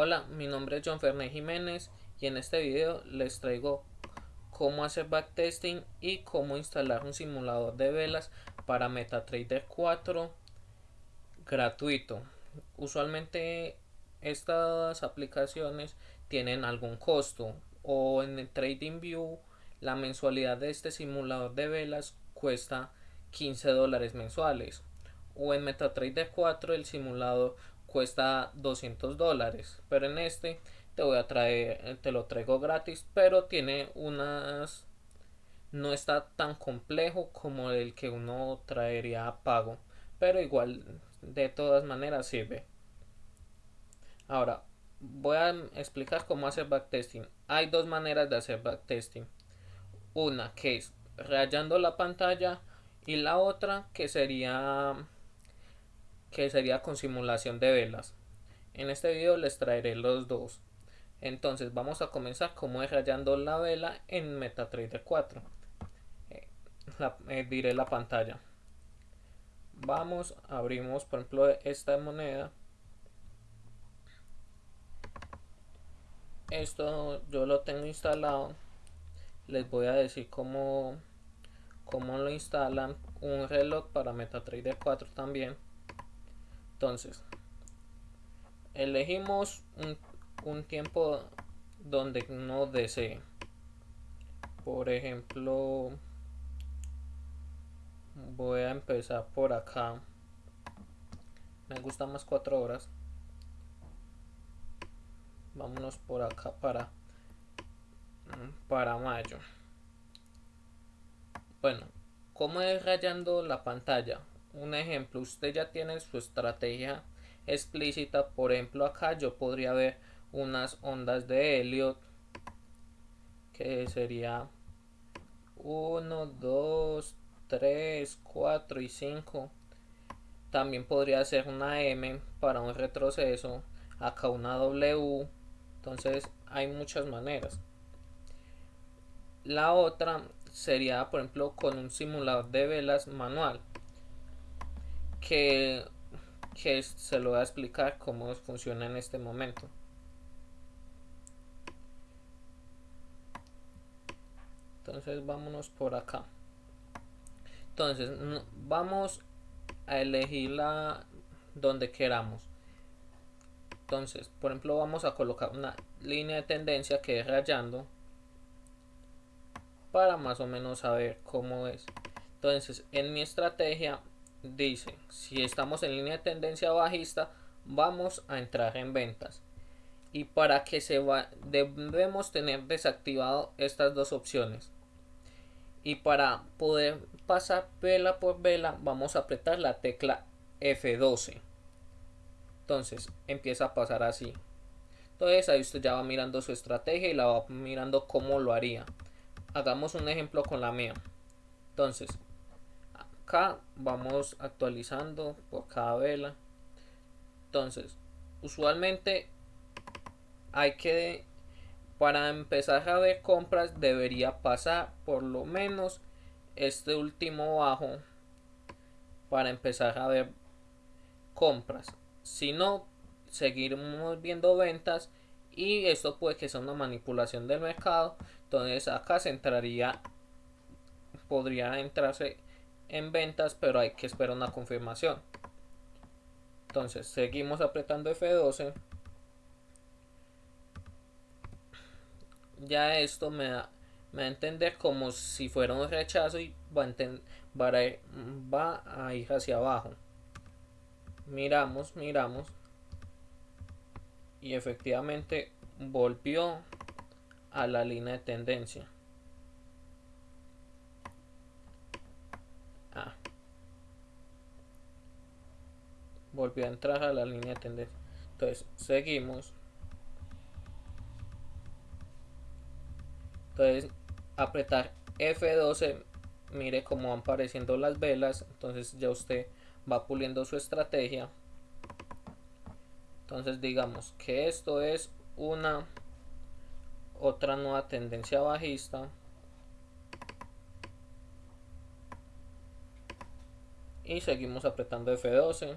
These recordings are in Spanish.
Hola, mi nombre es John Fernández Jiménez y en este video les traigo cómo hacer backtesting y cómo instalar un simulador de velas para MetaTrader 4 gratuito. Usualmente estas aplicaciones tienen algún costo o en el TradingView la mensualidad de este simulador de velas cuesta 15 dólares mensuales o en MetaTrader 4 el simulador cuesta 200 dólares pero en este te voy a traer te lo traigo gratis pero tiene unas no está tan complejo como el que uno traería a pago pero igual de todas maneras sirve. Ahora voy a explicar cómo hacer backtesting. Hay dos maneras de hacer backtesting. Una que es rayando la pantalla y la otra que sería que sería con simulación de velas. En este video les traeré los dos. Entonces vamos a comenzar como es rayando la vela en MetaTrader 4. Eh, eh, diré la pantalla. Vamos, abrimos por ejemplo esta moneda. Esto yo lo tengo instalado. Les voy a decir cómo, cómo lo instalan. Un reloj para MetaTrader 4 también entonces, elegimos un, tiempo donde no desee. Por ejemplo, voy a empezar por acá. Me gusta más cuatro horas. Vámonos por acá para para mayo. Bueno, ¿cómo es rayando la pantalla? Un ejemplo, usted ya tiene su estrategia explícita, por ejemplo acá yo podría ver unas ondas de Elliot que sería 1, 2, 3, 4 y 5 también podría ser una M para un retroceso acá una W. Entonces hay muchas maneras. La otra sería por ejemplo con un simulador de velas manual que, que se lo voy a explicar cómo funciona en este momento. Entonces vámonos por acá. Entonces vamos a elegir la donde queramos. Entonces, por ejemplo, vamos a colocar una línea de tendencia que es rayando para más o menos saber cómo es. Entonces, en mi estrategia dice, si estamos en línea de tendencia bajista, vamos a entrar en ventas. Y para que se va, debemos tener desactivado estas dos opciones. Y para poder pasar vela por vela, vamos a apretar la tecla F12. Entonces, empieza a pasar así. Entonces, ahí usted ya va mirando su estrategia y la va mirando cómo lo haría. Hagamos un ejemplo con la mía. Entonces, acá vamos actualizando por cada vela. Entonces usualmente hay que para empezar a ver compras debería pasar por lo menos este último bajo para empezar a ver compras. Si no seguiremos viendo ventas y esto puede que sea una manipulación del mercado. Entonces acá se entraría podría entrarse en ventas, pero hay que esperar una confirmación. Entonces, seguimos apretando F12. Ya esto me da, me a entender como si fuera un rechazo y va a, va a ir hacia abajo. Miramos, miramos. Y efectivamente volvió a la línea de tendencia. Volvió a entrar a la línea de tendencia. Entonces seguimos. Entonces apretar F12 mire cómo van apareciendo las velas. Entonces ya usted va puliendo su estrategia. Entonces digamos que esto es una otra nueva tendencia bajista. Y seguimos apretando F12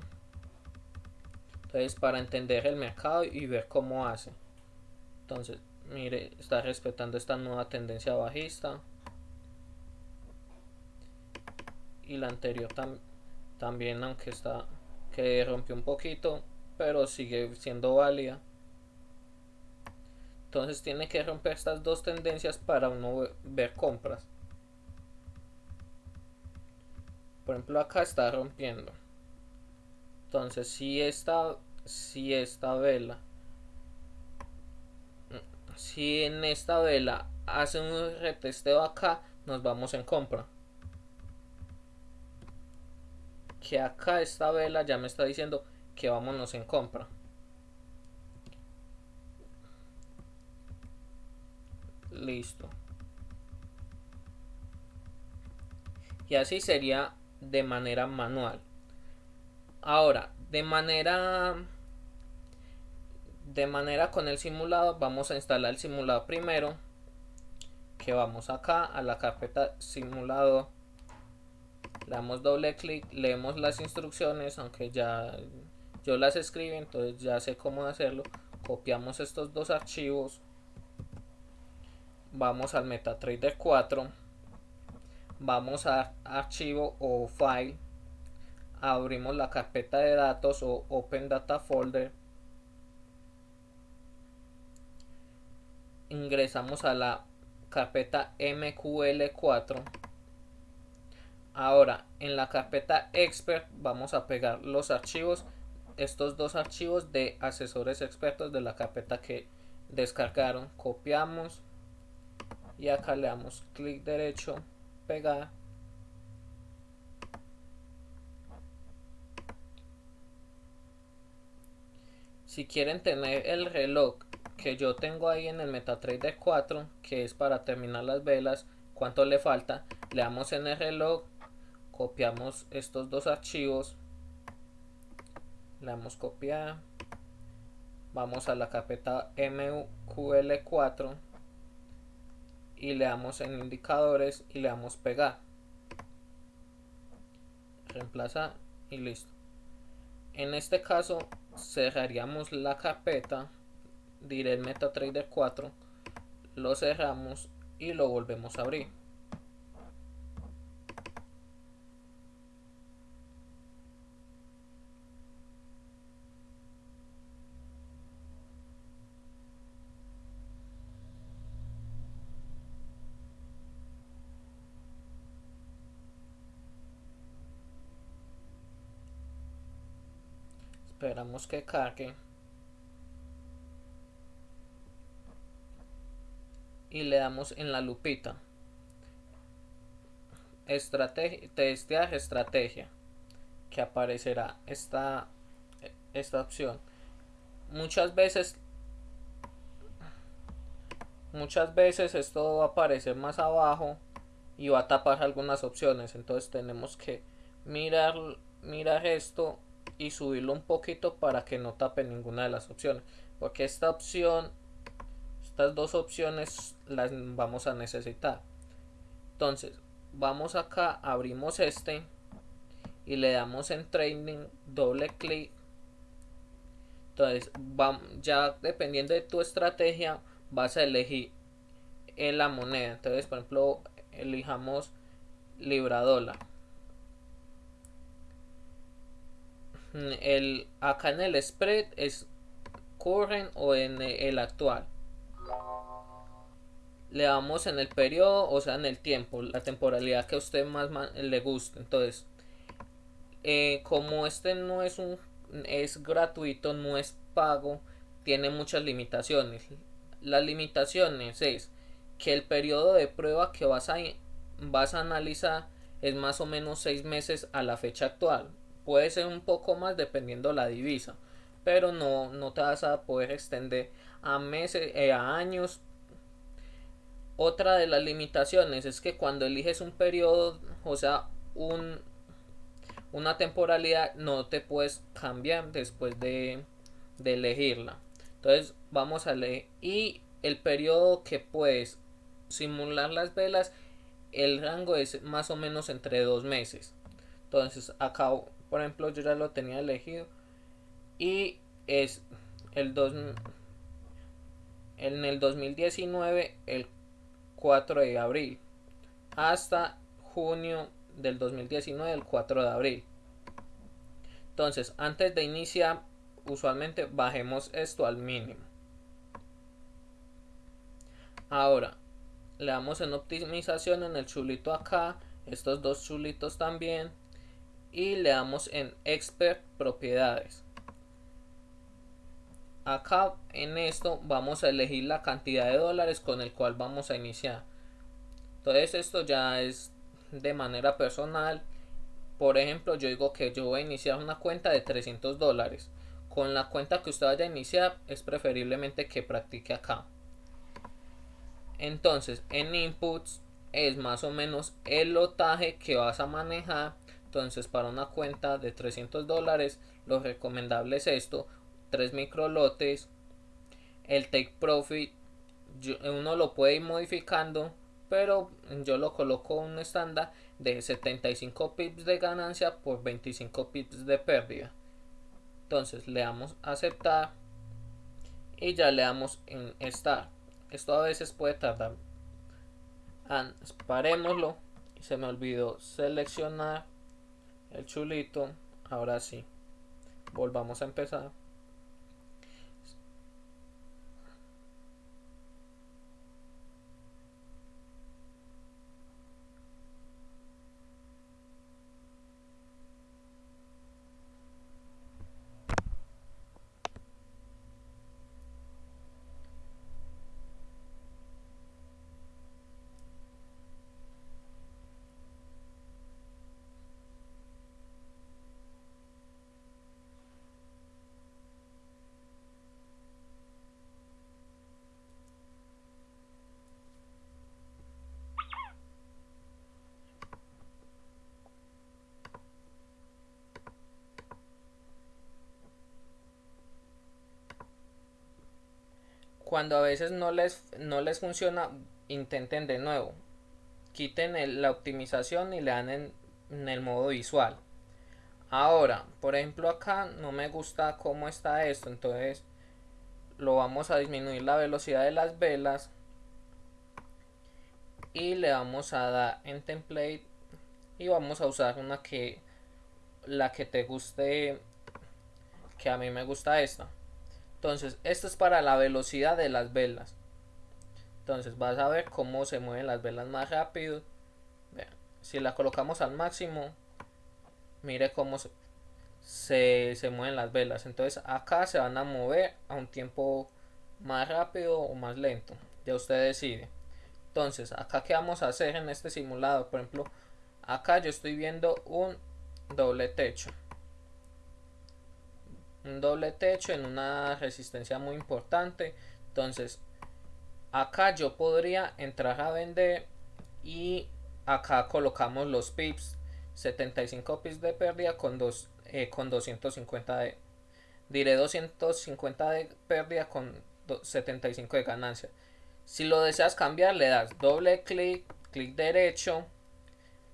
entonces para entender el mercado y ver cómo hace. Entonces mire está respetando esta nueva tendencia bajista. Y la anterior también aunque está que rompió un poquito pero sigue siendo válida. Entonces tiene que romper estas dos tendencias para uno ver compras. Por ejemplo acá está rompiendo entonces si esta si esta vela si en esta vela hace un retesteo acá nos vamos en compra. Que acá esta vela ya me está diciendo que vámonos en compra. Listo. Y así sería de manera manual ahora de manera de manera con el simulado vamos a instalar el simulador primero que vamos acá a la carpeta simulado le damos doble clic leemos las instrucciones aunque ya yo las escribí entonces ya sé cómo hacerlo copiamos estos dos archivos vamos al MetaTrader 4 vamos a archivo o file abrimos la carpeta de datos o Open Data Folder. Ingresamos a la carpeta MQL4 ahora en la carpeta expert vamos a pegar los archivos estos dos archivos de asesores expertos de la carpeta que descargaron. Copiamos y acá le damos clic derecho pegar si quieren tener el reloj que yo tengo ahí en el MetaTrader 4 que es para terminar las velas cuánto le falta le damos en el reloj copiamos estos dos archivos le damos copiar vamos a la carpeta MQL4 y le damos en indicadores y le damos pegar. Reemplazar y listo en este caso cerraríamos la carpeta diré MetaTrader 4 lo cerramos y lo volvemos a abrir esperamos que cargue. Y le damos en la lupita. Estrategia testear estrategia. Que aparecerá esta esta opción. Muchas veces muchas veces esto va a aparecer más abajo y va a tapar algunas opciones. Entonces tenemos que mirar mirar esto y subirlo un poquito para que no tape ninguna de las opciones. Porque esta opción estas dos opciones las vamos a necesitar. Entonces vamos acá abrimos este y le damos en training doble clic. Entonces ya dependiendo de tu estrategia vas a elegir en la moneda. Entonces por ejemplo elijamos libra dólar el acá en el spread es current o en el actual. Le damos en el periodo o sea en el tiempo la temporalidad que a usted más le guste. Entonces eh, como este no es un es gratuito no es pago tiene muchas limitaciones. Las limitaciones es que el periodo de prueba que vas a vas a analizar es más o menos seis meses a la fecha actual puede ser un poco más dependiendo la divisa pero no, no te vas a poder extender a meses eh, a años. Otra de las limitaciones es que cuando eliges un periodo o sea un una temporalidad no te puedes cambiar después de, de elegirla. Entonces vamos a leer. Y el periodo que puedes simular las velas el rango es más o menos entre dos meses. Entonces acá por ejemplo yo ya lo tenía elegido. Y es el 2 en el 2019 el 4 de abril hasta junio del 2019 el 4 de abril. Entonces antes de iniciar usualmente bajemos esto al mínimo. Ahora le damos en optimización en el chulito acá estos dos chulitos también y le damos en expert propiedades. Acá en esto vamos a elegir la cantidad de dólares con el cual vamos a iniciar. Entonces esto ya es de manera personal. Por ejemplo yo digo que yo voy a iniciar una cuenta de 300 dólares. Con la cuenta que usted vaya a iniciar es preferiblemente que practique acá. Entonces en inputs es más o menos el lotaje que vas a manejar entonces para una cuenta de 300 dólares lo recomendable es esto 3 microlotes el take profit uno lo puede ir modificando pero yo lo coloco un estándar de 75 pips de ganancia por 25 pips de pérdida. Entonces le damos aceptar y ya le damos en estar esto a veces puede tardar. Parémoslo. Y se me olvidó seleccionar el chulito ahora sí. Volvamos a empezar Cuando a veces no les, no les funciona, intenten de nuevo. Quiten la optimización y le dan en, en el modo visual. Ahora, por ejemplo acá no me gusta cómo está esto, entonces lo vamos a disminuir la velocidad de las velas y le vamos a dar en template y vamos a usar una que la que te guste que a mí me gusta esta entonces, esto es para la velocidad de las velas. Entonces, vas a ver cómo se mueven las velas más rápido. si la colocamos al máximo, mire cómo se, se, mueven las velas. Entonces, acá se van a mover a un tiempo más rápido o más lento. Ya usted decide. Entonces, acá qué vamos a hacer en este simulado. Por ejemplo, acá yo estoy viendo un doble techo un doble techo en una resistencia muy importante. Entonces acá yo podría entrar a vender y acá colocamos los pips. 75 pips de pérdida con dos eh, con 250 de diré 250 de pérdida con 75 de ganancia. Si lo deseas cambiar le das doble clic clic derecho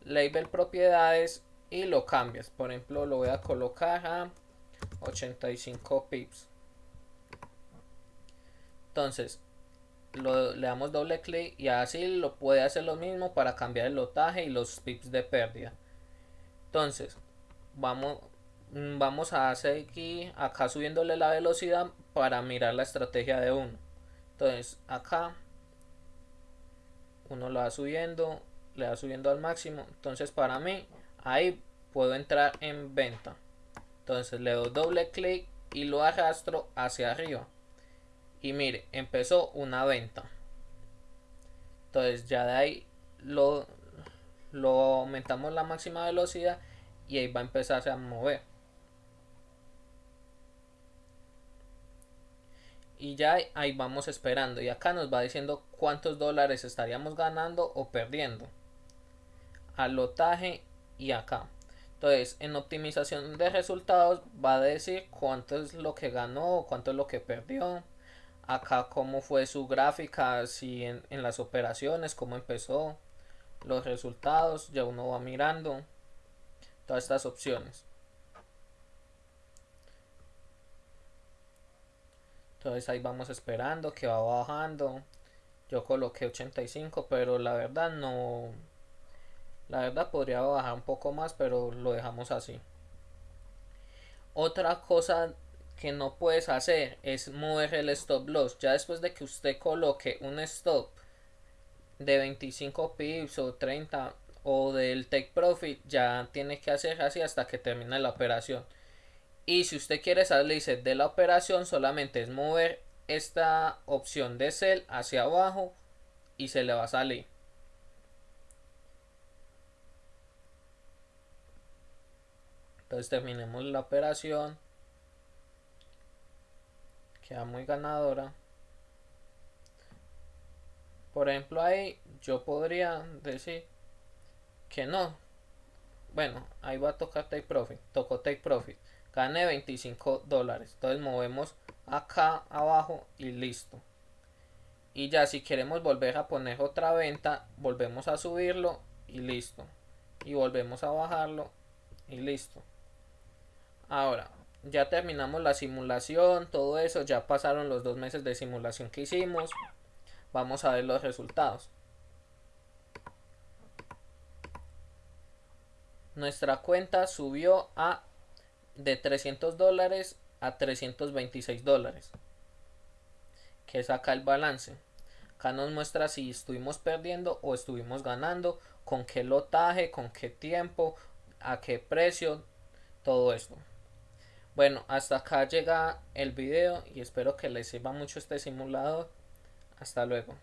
label propiedades y lo cambias. Por ejemplo lo voy a colocar a 85 pips. Entonces le damos doble clic y así lo puede hacer lo mismo para cambiar el lotaje y los pips de pérdida. Entonces vamos mm, vamos a seguir acá subiéndole la velocidad para mirar la estrategia de uno. Entonces acá uno lo va subiendo le va subiendo al máximo. Entonces para mí ahí puedo entrar en venta entonces le doy doble clic y lo arrastro hacia arriba. Y mire, empezó una venta. Entonces ya de ahí lo, lo aumentamos la máxima velocidad y ahí va a empezarse a mover. y ya ahí vamos esperando y acá nos va diciendo cuántos dólares estaríamos ganando o perdiendo al lotaje y acá entonces, en optimización de resultados va a decir cuánto es lo que ganó, cuánto es lo que perdió. Acá cómo fue su gráfica, si en, en las operaciones, cómo empezó, los resultados, ya uno va mirando todas estas opciones. entonces ahí vamos esperando que va bajando yo coloqué 85 pero la verdad no la verdad podría bajar un poco más pero lo dejamos así. Otra cosa que no puedes hacer es mover el stop loss. Ya después de que usted coloque un stop de 25 pips o 30 o del take profit ya tiene que hacer así hasta que termine la operación. Y si usted quiere salirse de la operación solamente es mover esta opción de sell hacia abajo y se le va a salir entonces terminemos la operación. Queda muy ganadora. Por ejemplo ahí yo podría decir que no. Bueno ahí va a tocar take profit. Tocó take profit. Gane 25 dólares. Entonces movemos acá abajo y listo. Y ya si queremos volver a poner otra venta volvemos a subirlo y listo. Y volvemos a bajarlo y listo ahora ya terminamos la simulación todo eso ya pasaron los dos meses de simulación que hicimos. Vamos a ver los resultados. Nuestra cuenta subió a de 300 dólares a 326 dólares. Que saca el balance. Acá nos muestra si estuvimos perdiendo o estuvimos ganando con qué lotaje con qué tiempo a qué precio todo esto bueno hasta acá llega el video y espero que les sirva mucho este simulador. Hasta luego